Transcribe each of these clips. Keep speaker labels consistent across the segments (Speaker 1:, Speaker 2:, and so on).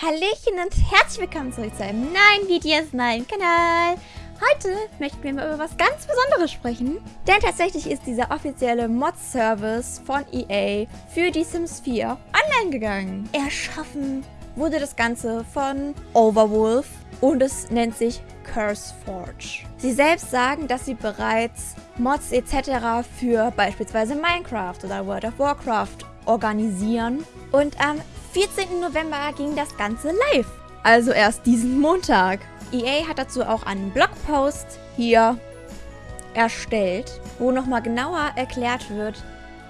Speaker 1: Hallöchen und herzlich willkommen zurück zu einem neuen Video auf meinem Kanal. Heute möchten wir mal über was ganz Besonderes sprechen, denn tatsächlich ist dieser offizielle Mod-Service von EA für die Sims 4 online gegangen. Erschaffen wurde das Ganze von Overwolf und es nennt sich CurseForge. Sie selbst sagen, dass sie bereits Mods etc. für beispielsweise Minecraft oder World of Warcraft organisieren und am 14. November ging das Ganze live. Also erst diesen Montag. EA hat dazu auch einen Blogpost hier erstellt, wo nochmal genauer erklärt wird,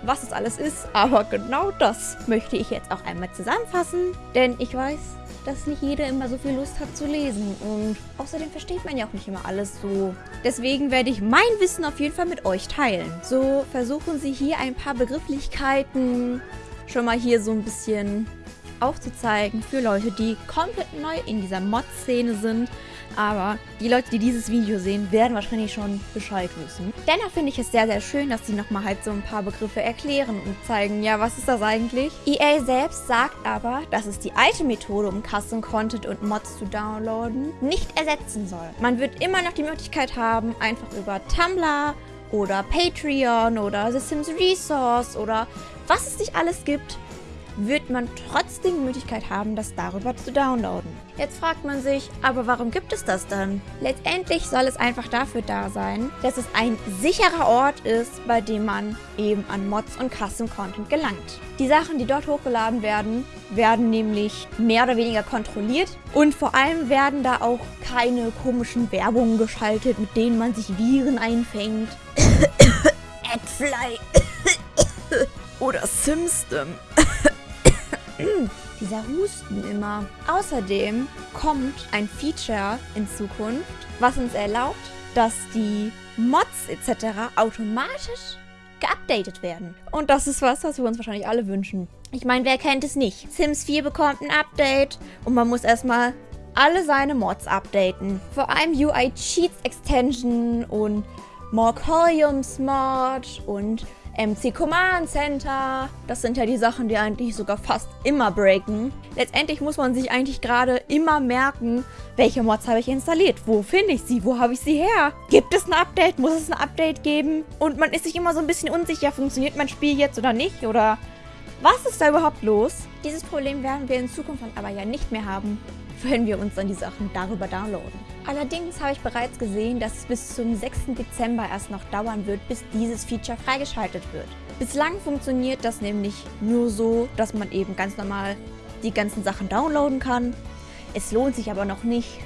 Speaker 1: was es alles ist. Aber genau das möchte ich jetzt auch einmal zusammenfassen, denn ich weiß, dass nicht jeder immer so viel Lust hat zu lesen und außerdem versteht man ja auch nicht immer alles so. Deswegen werde ich mein Wissen auf jeden Fall mit euch teilen. So versuchen sie hier ein paar Begrifflichkeiten schon mal hier so ein bisschen aufzuzeigen für Leute, die komplett neu in dieser Mod-Szene sind. Aber die Leute, die dieses Video sehen, werden wahrscheinlich schon Bescheid wissen. Dennoch finde ich es sehr, sehr schön, dass sie nochmal halt so ein paar Begriffe erklären und zeigen, ja, was ist das eigentlich? EA selbst sagt aber, dass es die alte Methode, um Custom Content und Mods zu downloaden, nicht ersetzen soll. Man wird immer noch die Möglichkeit haben, einfach über Tumblr oder Patreon oder The Sims Resource oder was es nicht alles gibt, wird man trotzdem die Möglichkeit haben, das darüber zu downloaden. Jetzt fragt man sich, aber warum gibt es das dann? Letztendlich soll es einfach dafür da sein, dass es ein sicherer Ort ist, bei dem man eben an Mods und Custom Content gelangt. Die Sachen, die dort hochgeladen werden, werden nämlich mehr oder weniger kontrolliert und vor allem werden da auch keine komischen Werbungen geschaltet, mit denen man sich Viren einfängt. Adfly oder Simstem. Dieser Husten immer. Außerdem kommt ein Feature in Zukunft, was uns erlaubt, dass die Mods etc. automatisch geupdatet werden. Und das ist was, was wir uns wahrscheinlich alle wünschen. Ich meine, wer kennt es nicht? Sims 4 bekommt ein Update und man muss erstmal alle seine Mods updaten. Vor allem UI Cheats Extension und Morcoliums Mod und MC Command Center. Das sind ja die Sachen, die eigentlich sogar fast immer breaken. Letztendlich muss man sich eigentlich gerade immer merken, welche Mods habe ich installiert? Wo finde ich sie? Wo habe ich sie her? Gibt es ein Update? Muss es ein Update geben? Und man ist sich immer so ein bisschen unsicher, funktioniert mein Spiel jetzt oder nicht? Oder was ist da überhaupt los? Dieses Problem werden wir in Zukunft dann aber ja nicht mehr haben, wenn wir uns dann die Sachen darüber downloaden. Allerdings habe ich bereits gesehen, dass es bis zum 6. Dezember erst noch dauern wird, bis dieses Feature freigeschaltet wird. Bislang funktioniert das nämlich nur so, dass man eben ganz normal die ganzen Sachen downloaden kann. Es lohnt sich aber noch nicht,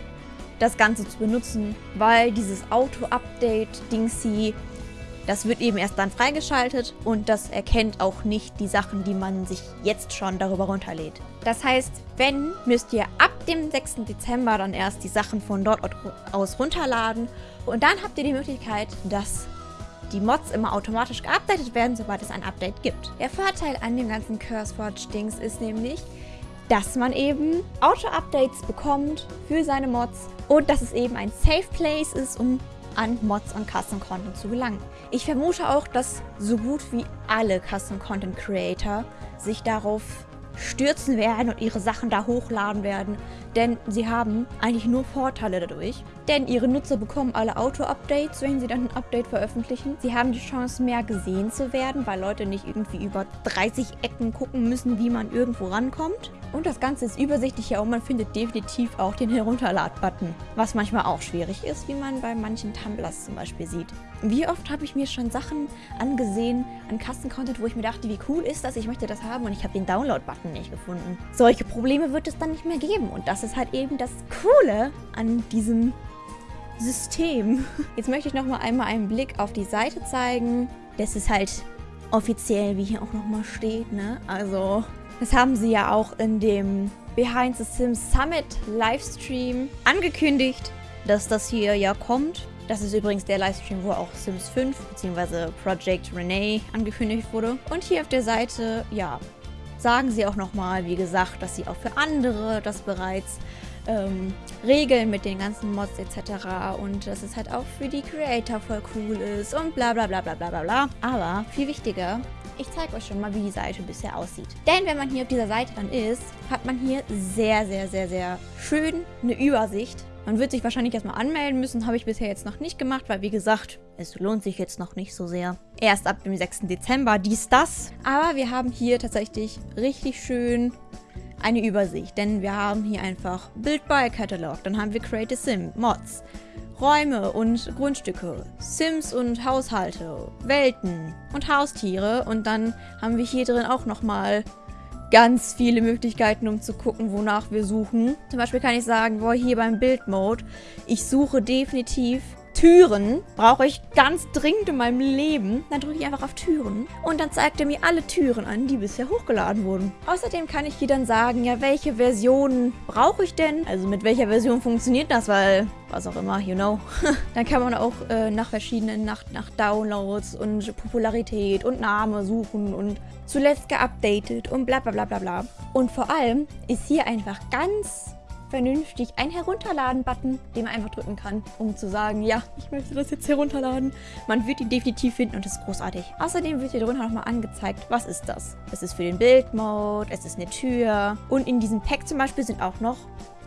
Speaker 1: das Ganze zu benutzen, weil dieses Auto-Update-Dingsy das wird eben erst dann freigeschaltet und das erkennt auch nicht die Sachen, die man sich jetzt schon darüber runterlädt. Das heißt, wenn, müsst ihr ab dem 6. Dezember dann erst die Sachen von dort aus runterladen und dann habt ihr die Möglichkeit, dass die Mods immer automatisch geupdatet werden, sobald es ein Update gibt. Der Vorteil an dem ganzen CurseForge-Dings ist nämlich, dass man eben Auto-Updates bekommt für seine Mods und dass es eben ein Safe Place ist, um an Mods und Custom Content zu gelangen. Ich vermute auch, dass so gut wie alle Custom Content Creator sich darauf stürzen werden und ihre Sachen da hochladen werden, denn sie haben eigentlich nur Vorteile dadurch. Denn ihre Nutzer bekommen alle Auto-Updates, wenn sie dann ein Update veröffentlichen. Sie haben die Chance, mehr gesehen zu werden, weil Leute nicht irgendwie über 30 Ecken gucken müssen, wie man irgendwo rankommt. Und das Ganze ist übersichtlicher und man findet definitiv auch den Herunterlad-Button, was manchmal auch schwierig ist, wie man bei manchen Tumblers zum Beispiel sieht. Wie oft habe ich mir schon Sachen angesehen an Custom-Content, wo ich mir dachte, wie cool ist das, ich möchte das haben und ich habe den Download-Button nicht gefunden. Solche Probleme wird es dann nicht mehr geben und das ist halt eben das Coole an diesem System. Jetzt möchte ich noch mal einmal einen Blick auf die Seite zeigen. Das ist halt offiziell, wie hier auch noch mal steht, ne? Also das haben sie ja auch in dem Behind the Sims Summit Livestream angekündigt, dass das hier ja kommt. Das ist übrigens der Livestream, wo auch Sims 5 bzw. Project Renee angekündigt wurde. Und hier auf der Seite, ja, sagen sie auch nochmal, wie gesagt, dass sie auch für andere das bereits ähm, regeln mit den ganzen Mods etc. Und dass es halt auch für die Creator voll cool ist und bla bla bla bla bla bla bla. Aber viel wichtiger, ich zeige euch schon mal, wie die Seite bisher aussieht. Denn wenn man hier auf dieser Seite dann ist, hat man hier sehr, sehr, sehr, sehr schön eine Übersicht. Man wird sich wahrscheinlich erstmal anmelden müssen, habe ich bisher jetzt noch nicht gemacht, weil wie gesagt, es lohnt sich jetzt noch nicht so sehr. Erst ab dem 6. Dezember dies, das. Aber wir haben hier tatsächlich richtig schön eine Übersicht, denn wir haben hier einfach Build by Catalog, dann haben wir Create a Sim, Mods, Räume und Grundstücke, Sims und Haushalte, Welten und Haustiere. Und dann haben wir hier drin auch nochmal ganz viele Möglichkeiten, um zu gucken, wonach wir suchen. Zum Beispiel kann ich sagen, boah, hier beim Build-Mode, ich suche definitiv Türen brauche ich ganz dringend in meinem Leben. Dann drücke ich einfach auf Türen und dann zeigt er mir alle Türen an, die bisher hochgeladen wurden. Außerdem kann ich hier dann sagen, ja, welche Version brauche ich denn? Also mit welcher Version funktioniert das, weil was auch immer, you know. dann kann man auch äh, nach verschiedenen, nach, nach Downloads und Popularität und Name suchen und zuletzt geupdatet und bla bla bla bla bla. Und vor allem ist hier einfach ganz vernünftig ein Herunterladen-Button, den man einfach drücken kann, um zu sagen, ja, ich möchte das jetzt herunterladen. Man wird ihn definitiv finden und das ist großartig. Außerdem wird hier drunter nochmal angezeigt, was ist das? Es ist für den Bildmode, es ist eine Tür und in diesem Pack zum Beispiel sind auch noch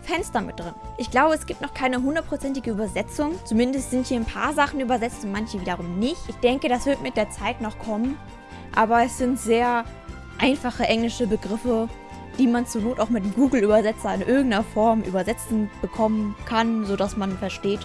Speaker 1: Fenster mit drin. Ich glaube, es gibt noch keine hundertprozentige Übersetzung. Zumindest sind hier ein paar Sachen übersetzt und manche wiederum nicht. Ich denke, das wird mit der Zeit noch kommen. Aber es sind sehr einfache englische Begriffe, die man zur Not auch mit Google-Übersetzer in irgendeiner Form übersetzen bekommen kann, sodass man versteht,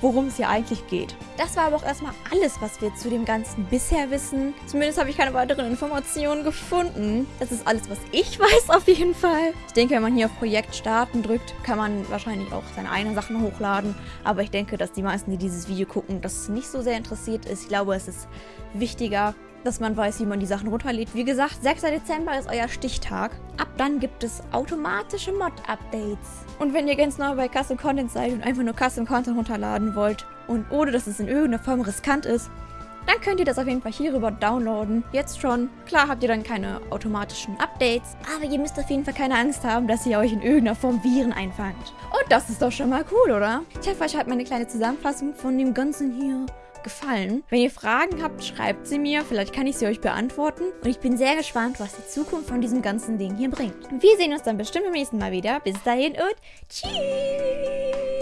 Speaker 1: worum es hier eigentlich geht. Das war aber auch erstmal alles, was wir zu dem Ganzen bisher wissen. Zumindest habe ich keine weiteren Informationen gefunden. Das ist alles, was ich weiß auf jeden Fall. Ich denke, wenn man hier auf Projekt starten drückt, kann man wahrscheinlich auch seine eigenen Sachen hochladen. Aber ich denke, dass die meisten, die dieses Video gucken, das nicht so sehr interessiert ist. Ich glaube, es ist wichtiger, dass man weiß, wie man die Sachen runterlädt. Wie gesagt, 6. Dezember ist euer Stichtag. Ab dann gibt es automatische Mod-Updates. Und wenn ihr ganz neu bei Custom Content seid und einfach nur Custom Content runterladen wollt und ohne, dass es in irgendeiner Form riskant ist, dann könnt ihr das auf jeden Fall hierüber downloaden. Jetzt schon. Klar habt ihr dann keine automatischen Updates, aber ihr müsst auf jeden Fall keine Angst haben, dass ihr euch in irgendeiner Form Viren einfangt. Und das ist doch schon mal cool, oder? Ich hoffe, euch hat meine kleine Zusammenfassung von dem Ganzen hier gefallen. Wenn ihr Fragen habt, schreibt sie mir. Vielleicht kann ich sie euch beantworten. Und ich bin sehr gespannt, was die Zukunft von diesem ganzen Ding hier bringt. Wir sehen uns dann bestimmt beim nächsten Mal wieder. Bis dahin und tschüss!